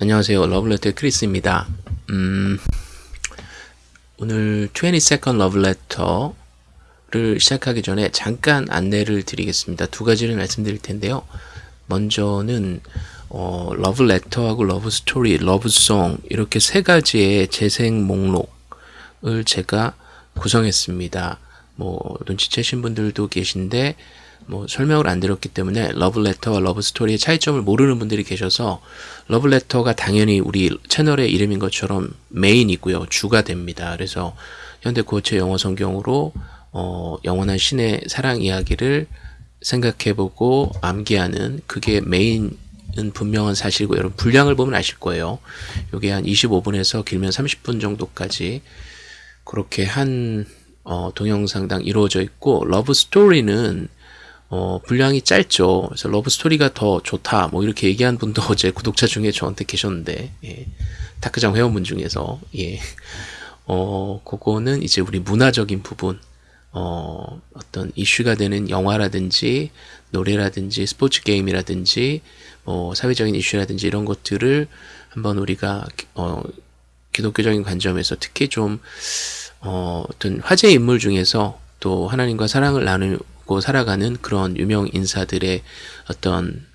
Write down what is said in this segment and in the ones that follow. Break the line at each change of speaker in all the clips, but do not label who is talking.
안녕하세요. 러브레터의 크리스입니다. 음, 오늘 22nd 러브레터를 시작하기 전에 잠깐 안내를 드리겠습니다. 두 가지를 말씀드릴 텐데요. 먼저는 어, 러브레터하고 러브스토리, love song 이렇게 세 가지의 재생 목록을 제가 구성했습니다. 뭐 눈치채신 분들도 계신데 뭐 설명을 안 드렸기 때문에 러브레터와 러브스토리의 차이점을 모르는 분들이 계셔서 러브레터가 당연히 우리 채널의 이름인 것처럼 메인이고요. 주가 됩니다. 그래서 현대 구어체 영어 성경으로 어, 영원한 신의 사랑 이야기를 생각해보고 암기하는 그게 메인 은 분명한 사실이고 여러분 분량을 보면 아실 거예요. 이게 한 25분에서 길면 30분 정도까지 그렇게 한 어, 동영상당 이루어져 있고 러브 스토리는 어, 분량이 짧죠. 그래서 러브 스토리가 더 좋다. 뭐 이렇게 얘기한 분도 어제 구독자 중에 저한테 계셨는데, 예. 다크장 회원분 중에서, 예. 어, 그거는 이제 우리 문화적인 부분, 어, 어떤 이슈가 되는 영화라든지, 노래라든지, 스포츠 게임이라든지, 뭐, 사회적인 이슈라든지 이런 것들을 한번 우리가, 어, 기독교적인 관점에서 특히 좀, 어, 어떤 화제 인물 중에서 또 하나님과 사랑을 나누 갖고 살아가는 그런 유명 인사들의 어떤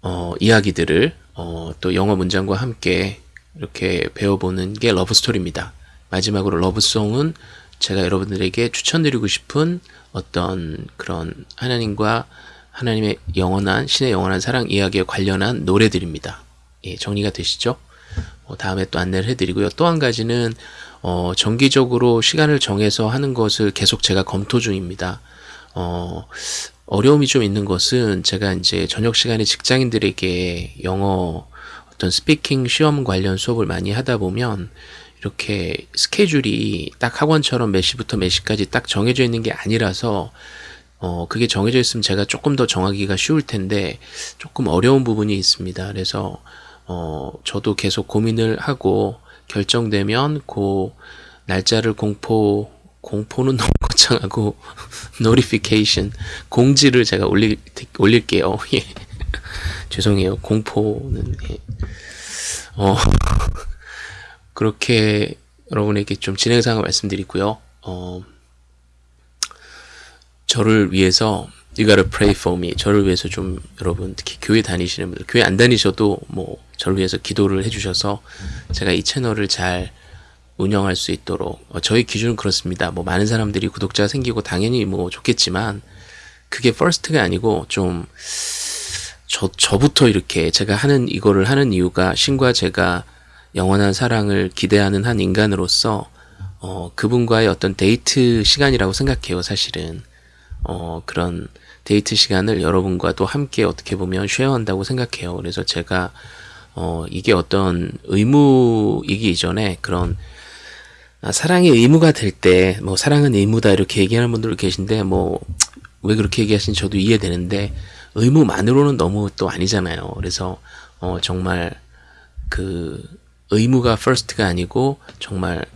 어, 이야기들을 어, 또 영어 문장과 함께 이렇게 배워보는 게 러브스토리입니다. 마지막으로 러브송은 제가 여러분들에게 추천드리고 싶은 어떤 그런 하나님과 하나님의 영원한 신의 영원한 사랑 이야기에 관련한 노래들입니다. 예, 정리가 되시죠? 어, 다음에 또 안내를 해드리고요. 또 한 가지는 어, 정기적으로 시간을 정해서 하는 것을 계속 제가 검토 중입니다. 어, 어려움이 좀 있는 것은 제가 이제 저녁 시간에 직장인들에게 영어 어떤 스피킹 시험 관련 수업을 많이 하다 보면 이렇게 스케줄이 딱 학원처럼 몇 시부터 몇 시까지 딱 정해져 있는 게 아니라서 어, 그게 정해져 있으면 제가 조금 더 정하기가 쉬울 텐데 조금 어려운 부분이 있습니다. 그래서 어, 저도 계속 고민을 하고 결정되면 그 날짜를 공포 공포는 너무 거창하고 노리피케이션 공지를 제가 올릴 올릴게요. 예. 죄송해요. 공포는 예. 어 그렇게 여러분에게 좀 진행상을 말씀드리고요. 어 저를 위해서 You gotta pray for me. 저를 위해서 좀 여러분 특히 교회 다니시는 분들 교회 안 다니셔도 뭐 저를 위해서 기도를 해주셔서 제가 이 채널을 잘 운영할 수 있도록 어, 저희 기준은 그렇습니다. 뭐 많은 사람들이 구독자가 생기고 당연히 뭐 좋겠지만 그게 first가 아니고 좀 저, 저부터 이렇게 제가 하는 이거를 하는 이유가 신과 제가 영원한 사랑을 기대하는 한 인간으로서 어, 그분과의 어떤 데이트 시간이라고 생각해요, 사실은. 어, 그런 데이트 시간을 여러분과 또 함께 어떻게 보면 쉐어한다고 생각해요. 그래서 제가 어, 이게 어떤 의무이기 이전에 그런 아, 사랑이 의무가 될 때, 뭐, 사랑은 의무다, 이렇게 얘기하는 분들 계신데, 뭐, 왜 그렇게 얘기하시는지 저도 이해되는데, 의무만으로는 너무 또 아니잖아요. 그래서, 어, 정말, 그, 의무가 first가 아니고, 정말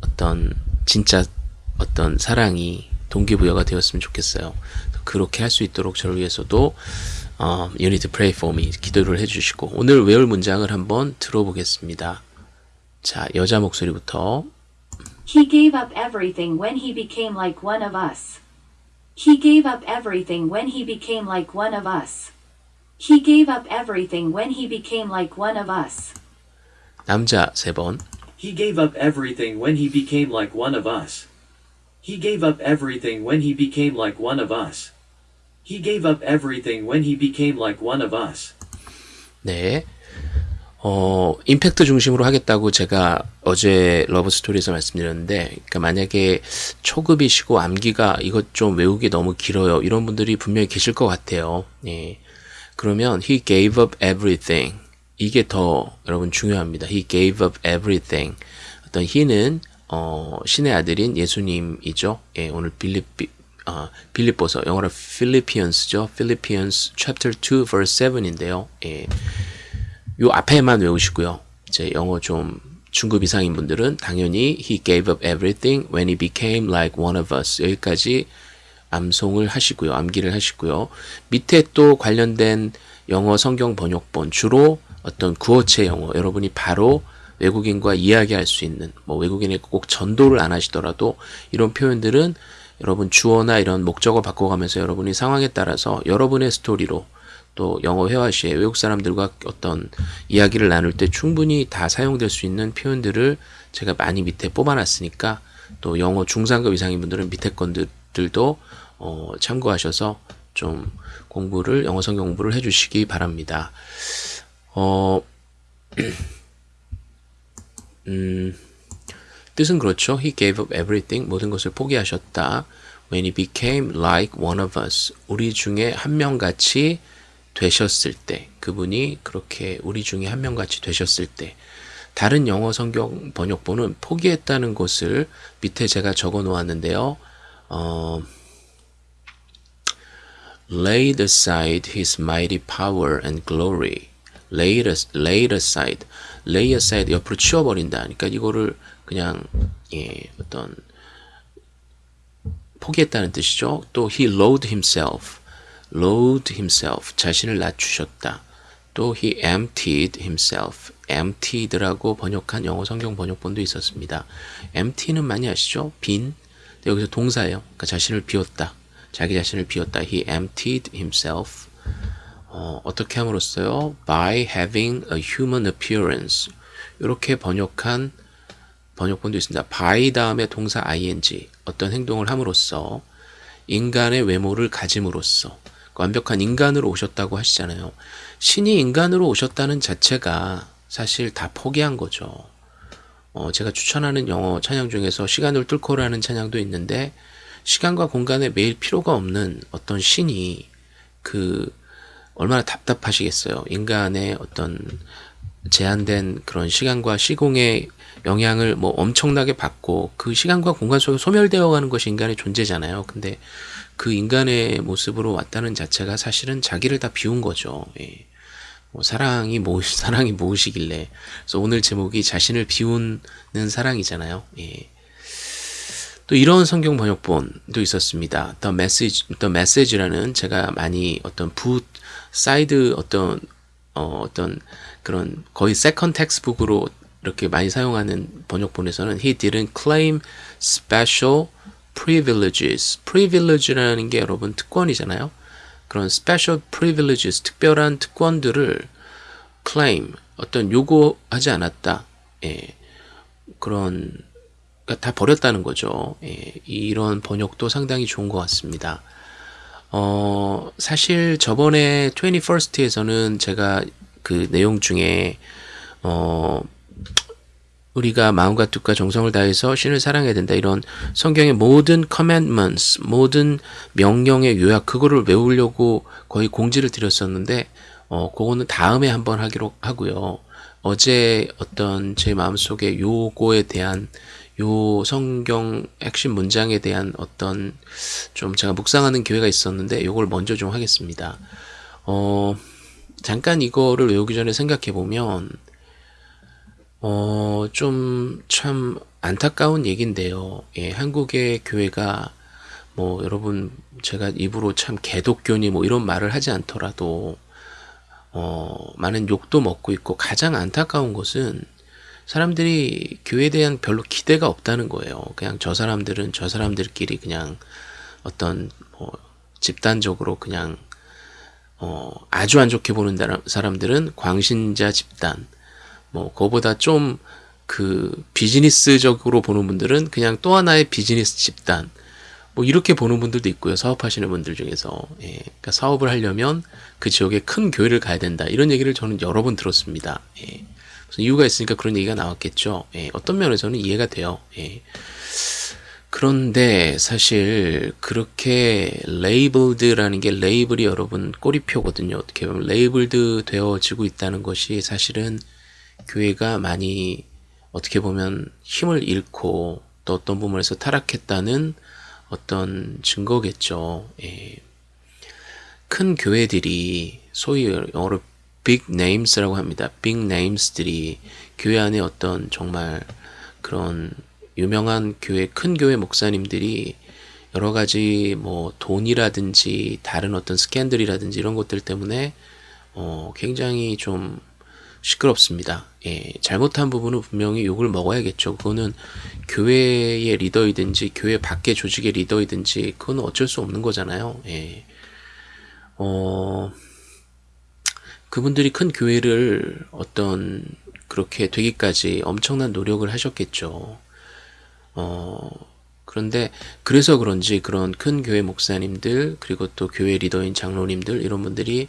어떤, 진짜 어떤 사랑이 동기부여가 되었으면 좋겠어요. 그렇게 할 수 있도록 저를 위해서도 어, you need to pray for me 기도를 해주시고 오늘 외울 문장을 한번 들어보겠습니다. 자 여자 목소리부터
He gave up everything when he became like one of us. He gave up everything when he became like one of us. He gave up everything when he became like one of us.
남자 세 번.
He gave up everything when he became like one of us. He gave up everything when he became like one of us. He gave up everything when he became like one of us.
네. 어, 임팩트 중심으로 하겠다고 제가 어제 러브 스토리에서 말씀드렸는데, 그러니까 만약에 초급이시고 암기가 이것 좀 외우기 너무 길어요. 이런 분들이 분명히 계실 것 같아요. 예. 그러면 he gave up everything. 이게 더 여러분 중요합니다. he gave up everything. 어떤 he는 어, 신의 아들인 예수님이죠. 예, 오늘 빌립 어, 빌립보서 영어로 Philippians죠. Philippians chapter 2 verse 7인데요. 예. 요 앞에만 외우시고요. 이제 영어 좀 중급 이상인 분들은 당연히 he gave up everything when he became like one of us 여기까지 암송을 하시고요. 암기를 하시고요. 밑에 또 관련된 영어 성경 번역본 주로 어떤 구어체 영어 여러분이 바로 외국인과 이야기할 수 있는 뭐 외국인에게 꼭 전도를 안 하시더라도 이런 표현들은 여러분 주어나 이런 목적어 바꿔가면서 여러분이 상황에 따라서 여러분의 스토리로 또 영어 회화 시에 외국 사람들과 어떤 이야기를 나눌 때 충분히 다 사용될 수 있는 표현들을 제가 많이 밑에 뽑아놨으니까 또 영어 중상급 이상인 분들은 밑에 건들도 어, 참고하셔서 좀 공부를 영어 성경 공부를 해주시기 바랍니다. 어, 음, 뜻은 그렇죠. He gave up everything. 모든 것을 포기하셨다. When he became like one of us. 우리 중에 한 명같이 되셨을 때. 그분이 그렇게 우리 중에 한 명같이 되셨을 때. 다른 영어 성경 번역본은 포기했다는 것을 밑에 제가 적어 놓았는데요. 어, laid aside his mighty power and glory. laid, laid aside. lay aside 옆으로 치워버린다. 그러니까 이거를 그냥 예, 어떤 포기했다는 뜻이죠. 또 he lowered himself. lowered himself. 자신을 낮추셨다. 또 he emptied himself. emptied라고 번역한 영어 성경 번역본도 있었습니다. empty는 많이 아시죠? 빈. 여기서 동사예요. 그러니까 자신을 비웠다. 자기 자신을 비웠다. He emptied himself. 어, 어떻게 함으로써요? By having a human appearance. 이렇게 번역한 번역본도 있습니다. by 다음에 동사 ing 어떤 행동을 함으로써 인간의 외모를 가짐으로써 완벽한 인간으로 오셨다고 하시잖아요. 신이 인간으로 오셨다는 자체가 사실 다 포기한 거죠. 어, 제가 추천하는 영어 찬양 중에서 시간을 뚫고라는 찬양도 있는데 시간과 공간에 매일 필요가 없는 어떤 신이 그 얼마나 답답하시겠어요. 인간의 어떤 제한된 그런 시간과 시공의 영향을 뭐 엄청나게 받고 그 시간과 공간 속에 소멸되어 가는 것이 인간의 존재잖아요. 근데 그 인간의 모습으로 왔다는 자체가 사실은 자기를 다 비운 거죠. 예. 뭐 사랑이 뭐 사랑이 무엇이길래 그래서 오늘 제목이 자신을 비우는 사랑이잖아요. 예. 또 이런 성경 번역본도 있었습니다. The Message, The Message라는 제가 많이 어떤 부 사이드 어떤 어, 어떤 그런 거의 second textbook으로 이렇게 많이 사용하는 번역본에서는 he didn't claim special privileges. privilege라는 게 여러분 특권이잖아요. 그런 special privileges, 특별한 특권들을 claim, 어떤 요구하지 않았다. 예. 그런 그러니까 다 버렸다는 거죠. 예. 이런 번역도 상당히 좋은 것 같습니다. 어, 사실 저번에 21st에서는 제가 그 내용 중에 어, 우리가 마음과 뜻과 정성을 다해서 신을 사랑해야 된다. 이런 성경의 모든 commandments, 모든 명령의 요약 그거를 외우려고 거의 공지를 드렸었는데 어 그거는 다음에 한번 하기로 하고요. 어제 어떤 제 마음속에 요거에 대한 요 성경 핵심 문장에 대한 어떤 좀 제가 묵상하는 기회가 있었는데 요걸 먼저 좀 하겠습니다. 어 잠깐 이거를 외우기 전에 생각해 보면 어, 좀 참 안타까운 얘기인데요. 예, 한국의 교회가 뭐 여러분 제가 입으로 참 개독교니 뭐 이런 말을 하지 않더라도 어, 많은 욕도 먹고 있고 가장 안타까운 것은 사람들이 교회에 대한 별로 기대가 없다는 거예요. 그냥 저 사람들은 저 사람들끼리 그냥 어떤 뭐 집단적으로 그냥 어, 아주 안 좋게 보는 사람들은 광신자 집단, 뭐 그거보다 좀 그 비즈니스적으로 보는 분들은 그냥 또 하나의 비즈니스 집단. 뭐 이렇게 보는 분들도 있고요 사업하시는 분들 중에서. 예, 그러니까 사업을 하려면 그 지역에 큰 교회를 가야 된다. 이런 얘기를 저는 여러 번 들었습니다. 예, 무슨 이유가 있으니까 그런 얘기가 나왔겠죠. 예, 어떤 면에서는 이해가 돼요. 예. 그런데 사실 그렇게 labeled라는 게 label이 여러분 꼬리표거든요. 어떻게 보면 labeled 되어지고 있다는 것이 사실은 교회가 많이 어떻게 보면 힘을 잃고 또 어떤 부분에서 타락했다는 어떤 증거겠죠. 예. 큰 교회들이 소위 영어로 big names라고 합니다. big names들이 교회 안에 어떤 정말 그런 유명한 교회 큰 교회 목사님들이 여러 가지 뭐 돈이라든지 다른 어떤 스캔들이라든지 이런 것들 때문에 어, 굉장히 좀 시끄럽습니다. 예, 잘못한 부분은 분명히 욕을 먹어야겠죠. 그거는 교회의 리더이든지 교회 밖의 조직의 리더이든지 그건 어쩔 수 없는 거잖아요. 예. 어, 그분들이 큰 교회를 어떤 그렇게 되기까지 엄청난 노력을 하셨겠죠. 어, 그런데 그래서 그런지 그런 큰 교회 목사님들 그리고 또 교회 리더인 장로님들 이런 분들이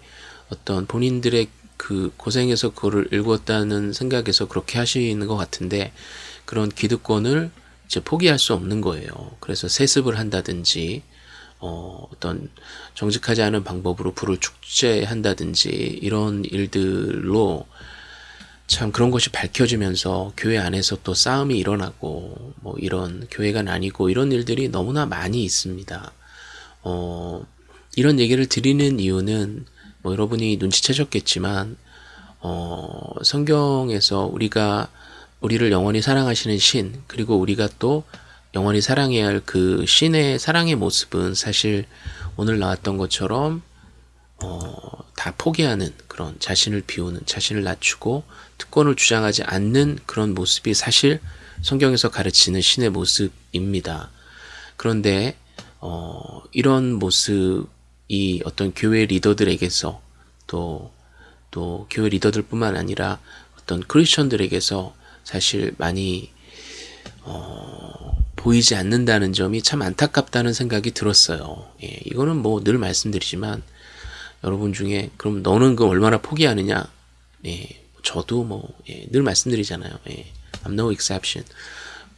어떤 본인들의 그 고생해서 그거를 읽었다는 생각에서 그렇게 하시는 것 같은데 그런 기득권을 이제 포기할 수 없는 거예요. 그래서 세습을 한다든지 어, 어떤 정직하지 않은 방법으로 불을 축제한다든지 이런 일들로 참 그런 것이 밝혀지면서 교회 안에서 또 싸움이 일어나고 뭐 이런 교회가 나뉘고 이런 일들이 너무나 많이 있습니다. 어, 이런 얘기를 드리는 이유는 뭐 여러분이 눈치채셨겠지만 어, 성경에서 우리가 우리를 영원히 사랑하시는 신 그리고 우리가 또 영원히 사랑해야 할 그 신의 사랑의 모습은 사실 오늘 나왔던 것처럼 어, 다 포기하는 그런 자신을 비우는 자신을 낮추고 특권을 주장하지 않는 그런 모습이 사실 성경에서 가르치는 신의 모습입니다. 그런데 어, 이런 모습 이 어떤 교회 리더들에게서 또, 또 교회 리더들 뿐만 아니라 어떤 크리스천들에게서 사실 많이 어, 보이지 않는다는 점이 참 안타깝다는 생각이 들었어요. 예, 이거는 뭐 늘 말씀드리지만 여러분 중에 그럼 너는 그 얼마나 포기하느냐? 예, 저도 뭐늘 예, 말씀드리잖아요. 예, I'm no exception.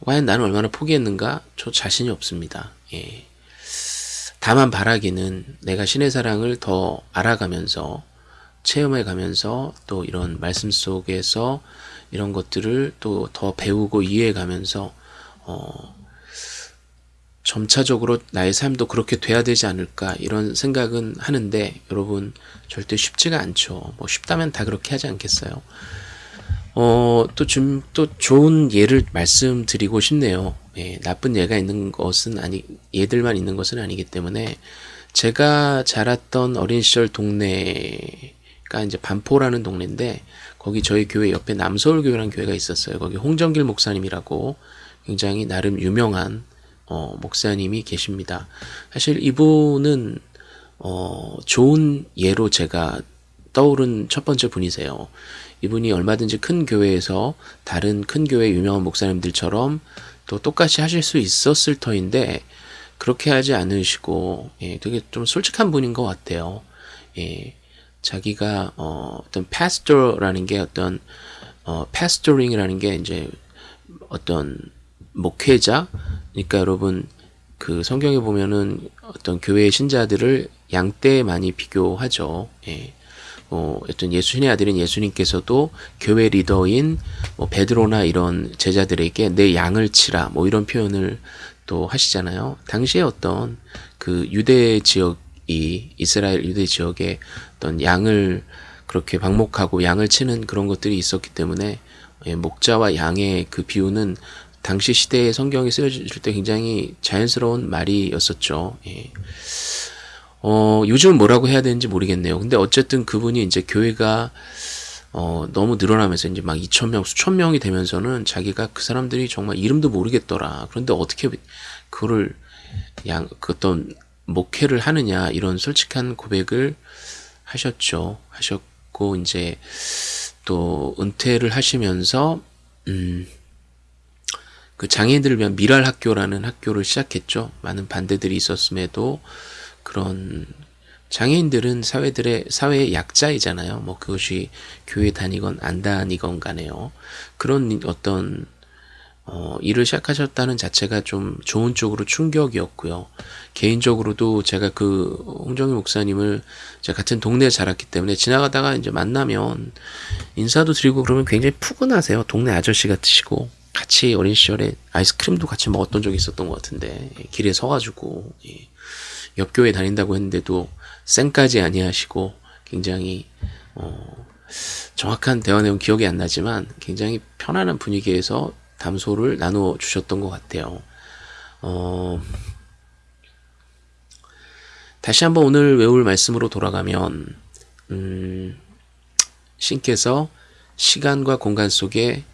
과연 나는 얼마나 포기했는가? 저 자신이 없습니다. 예. 다만 바라기는 내가 신의 사랑을 더 알아가면서 체험해 가면서 또 이런 말씀 속에서 이런 것들을 또 더 배우고 이해해 가면서 어 점차적으로 나의 삶도 그렇게 돼야 되지 않을까 이런 생각은 하는데 여러분 절대 쉽지가 않죠. 뭐 쉽다면 다 그렇게 하지 않겠어요. 어, 또 좀, 또 좋은 예를 말씀드리고 싶네요. 예, 나쁜 예가 있는 것은 아니, 예들만 있는 것은 아니기 때문에 제가 자랐던 어린 시절 동네가 이제 반포라는 동네인데 거기 저희 교회 옆에 남서울교회라는 교회가 있었어요. 거기 홍정길 목사님이라고 굉장히 나름 유명한 어, 목사님이 계십니다. 사실 이분은 어, 좋은 예로 제가 떠오른 첫 번째 분이세요. 이분이 얼마든지 큰 교회에서 다른 큰 교회 유명한 목사님들처럼 또 똑같이 하실 수 있었을 터인데 그렇게 하지 않으시고 예, 되게 좀 솔직한 분인 것 같아요. 예, 자기가 어, 어떤 pastora는 게 어떤 어, pastoring이라는 게 이제 어떤 목회자 그러니까 여러분 그 성경에 보면은 어떤 교회 신자들을 양떼에 많이 비교하죠. 예. 어, 어떤 예수님의 아들인 예수님께서도 교회 리더인 뭐 베드로나 이런 제자들에게 내 양을 치라 뭐 이런 표현을 또 하시잖아요. 당시에 어떤 그 유대 지역이 이스라엘 유대 지역에 어떤 양을 그렇게 방목하고 양을 치는 그런 것들이 있었기 때문에 예, 목자와 양의 그 비유는 당시 시대에 성경이 쓰여질 때 굉장히 자연스러운 말이었었죠. 예. 어, 요즘은 뭐라고 해야 되는지 모르겠네요. 근데 어쨌든 그분이 이제 교회가 어, 너무 늘어나면서 이제 막 2천명, 수천 명이 되면서는 자기가 그 사람들이 정말 이름도 모르겠더라. 그런데 어떻게 그거를 양, 그 어떤 목회를 하느냐, 이런 솔직한 고백을 하셨죠. 하셨고, 이제 또 은퇴를 하시면서, 음, 그 장애인들을 위한 미랄 학교라는 학교를 시작했죠. 많은 반대들이 있었음에도 그런 장애인들은 사회들의 사회의 약자이잖아요. 뭐 그것이 교회 다니건 안 다니건 간에요. 그런 어떤 어, 일을 시작하셨다는 자체가 좀 좋은 쪽으로 충격이었고요. 개인적으로도 제가 그 홍정희 목사님을 제가 같은 동네에 자랐기 때문에 지나가다가 이제 만나면 인사도 드리고 그러면 굉장히 푸근하세요. 동네 아저씨 같으시고 같이 어린 시절에 아이스크림도 같이 먹었던 적이 있었던 것 같은데 길에 서가지고 예. 옆교회 다닌다고 했는데도 쌩까지 아니하시고 굉장히 어, 정확한 대화 내용 기억이 안 나지만 굉장히 편안한 분위기에서 담소를 나누어 주셨던 것 같아요. 어, 다시 한번 오늘 외울 말씀으로 돌아가면 음, 신께서 시간과 공간 속에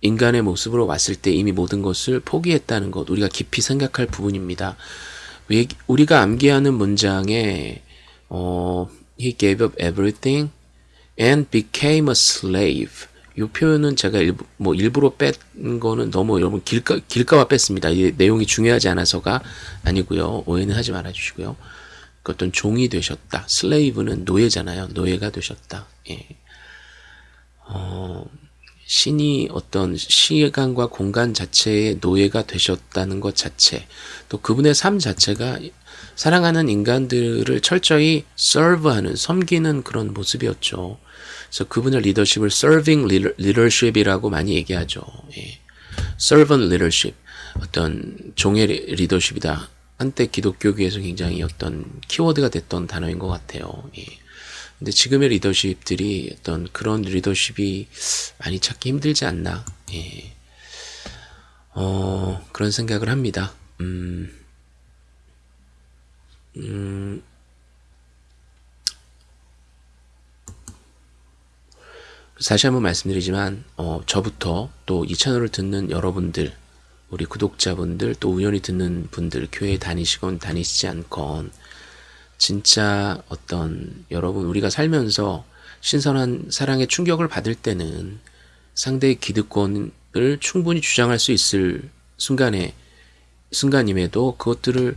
인간의 모습으로 왔을 때 이미 모든 것을 포기했다는 것 우리가 깊이 생각할 부분입니다. 왜- 우리가 암기하는 문장에 어, He gave up everything and became a slave. 이 표현은 제가 일부, 뭐 일부러 뺀 거는 너무 여러분 길까, 길까봐 뺐습니다. 이 내용이 중요하지 않아서가 아니고요. 오해는 하지 말아주시고요. 그 어떤 종이 되셨다. 슬레이브는 노예잖아요. 노예가 되셨다. 예. 어, 신이 어떤 시간과 공간 자체의 노예가 되셨다는 것 자체, 또 그분의 삶 자체가 사랑하는 인간들을 철저히 serve하는, 섬기는 그런 모습이었죠. 그래서 그분의 리더십을 serving leadership이라고 많이 얘기하죠. 예. servant leadership, 어떤 종의 리- 리더십이다. 한때 기독교계에서 굉장히 어떤 키워드가 됐던 단어인 것 같아요. 예. 근데 지금의 리더십들이 어떤 그런 리더십이 많이 찾기 힘들지 않나. 예. 어, 그런 생각을 합니다. 음, 음, 다시 한번 말씀드리지만, 어, 저부터 또 이 채널을 듣는 여러분들, 우리 구독자분들, 또 우연히 듣는 분들, 교회 다니시건 다니시지 않건, 진짜 어떤 여러분 우리가 살면서 신선한 사랑의 충격을 받을 때는 상대의 기득권을 충분히 주장할 수 있을 순간에 순간임에도 그것들을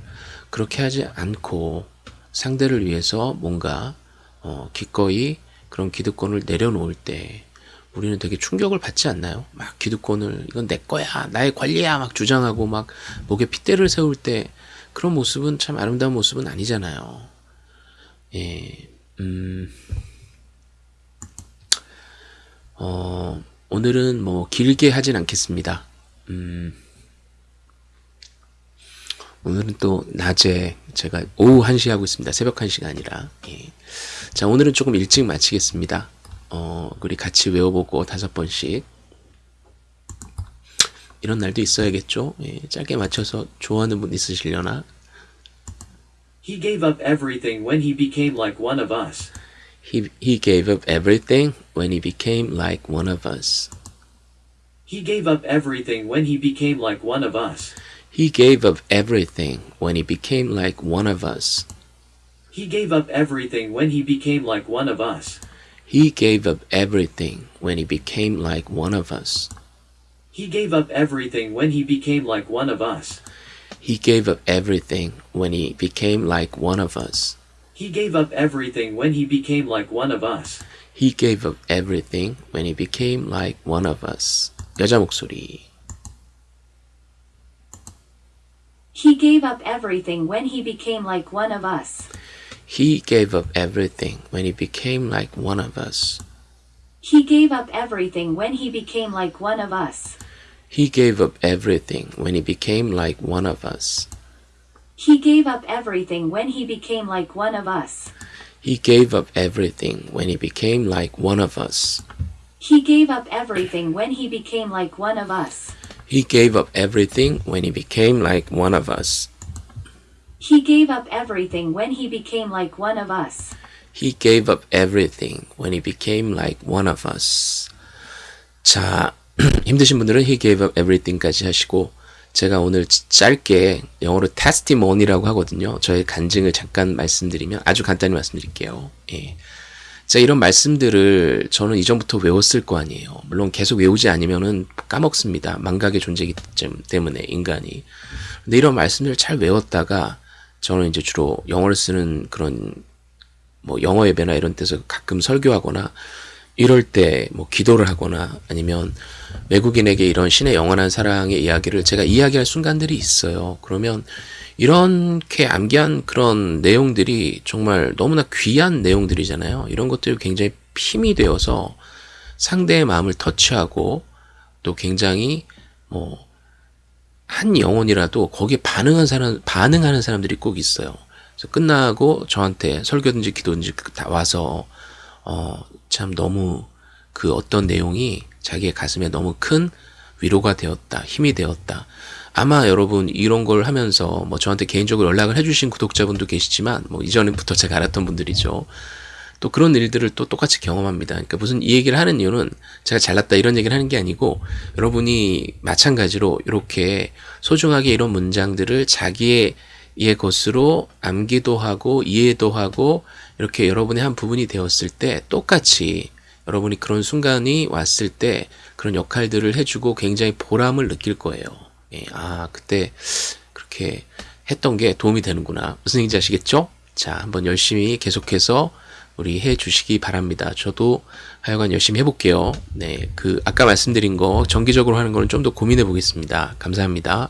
그렇게 하지 않고 상대를 위해서 뭔가 어, 기꺼이 그런 기득권을 내려놓을 때 우리는 되게 충격을 받지 않나요? 막 기득권을 이건 내 거야 나의 권리야 막 주장하고 막 목에 핏대를 세울 때 그런 모습은 참 아름다운 모습은 아니잖아요. 예, 음, 어, 오늘은 뭐 길게 하진 않겠습니다. 음, 오늘은 또 낮에 제가 오후 1시 하고 있습니다. 새벽 1시가 아니라. 예. 자, 오늘은 조금 일찍 마치겠습니다. 어, 우리 같이 외워보고 다섯 번씩. 이런 날도 있어야겠죠? 예, 짧게 맞춰서 좋아하는 분 있으시려나?
He gave up everything when he became like one of us.
He, he gave up everything when he became like one of us.
He gave up everything when he became like one of us.
He gave up everything when he became like one of us.
He gave up everything when he became like one of us.
He gave up everything when he became like one of us.
He gave up everything when he became like one of us.
He gave up everything when he became like one of us.
He gave up everything when he became like one of us.
He gave up everything when he became like one of us. 여자 목소리.
He gave up everything when he became like one of us.
He gave up everything when he became like one of us.
He gave up everything when he became like one of us.
He gave up everything when he became like one of us.
He gave up everything when he became like one of us.
He gave up everything when he became like one of us.
He gave up everything when he became like one of us.
He gave up everything when he became like one of us.
He gave up everything when he became like one of us.
He gave up everything when he became like one of us. 자, 힘드신 분들은 he gave up everything까지 하시고 제가 오늘 짧게 영어로 testimony라고 하거든요. 저의 간증을 잠깐 말씀드리면 아주 간단히 말씀드릴게요. 예. 자, 이런 말씀들을 저는 이전부터 외웠을 거 아니에요. 물론 계속 외우지 않으면은 까먹습니다. 망각의 존재이기 때문에 인간이. 근데 이런 말씀들을 잘 외웠다가 저는 이제 주로 영어를 쓰는 그런 뭐 영어 예배나 이런 데서 가끔 설교하거나 이럴 때 뭐 기도를 하거나 아니면 외국인에게 이런 신의 영원한 사랑의 이야기를 제가 이야기할 순간들이 있어요. 그러면 이렇게 암기한 그런 내용들이 정말 너무나 귀한 내용들이잖아요. 이런 것들이 굉장히 힘이 되어서 상대의 마음을 터치하고 또 굉장히 뭐 한 영혼이라도 거기에 반응한 사람 반응하는 사람들이 꼭 있어요. 끝나고 저한테 설교든지 기도든지 다 와서 어, 참 너무 그 어떤 내용이 자기의 가슴에 너무 큰 위로가 되었다, 힘이 되었다. 아마 여러분 이런 걸 하면서 뭐 저한테 개인적으로 연락을 해주신 구독자분도 계시지만 뭐 이전부터 제가 알았던 분들이죠. 또 그런 일들을 또 똑같이 경험합니다. 그러니까 무슨 이 얘기를 하는 이유는 제가 잘났다 이런 얘기를 하는 게 아니고 여러분이 마찬가지로 이렇게 소중하게 이런 문장들을 자기의 의 것으로 암기도 하고 이해도 하고 이렇게 여러분의 한 부분이 되었을 때 똑같이 여러분이 그런 순간이 왔을 때 그런 역할들을 해주고 굉장히 보람을 느낄 거예요. 예, 아 그때 그렇게 했던 게 도움이 되는구나. 무슨 얘기인지 아시겠죠? 자, 한번 열심히 계속해서 우리 해 주시기 바랍니다. 저도 하여간 열심히 해볼게요. 네, 그 아까 말씀드린 거 정기적으로 하는 거는 좀 더 고민해 보겠습니다. 감사합니다.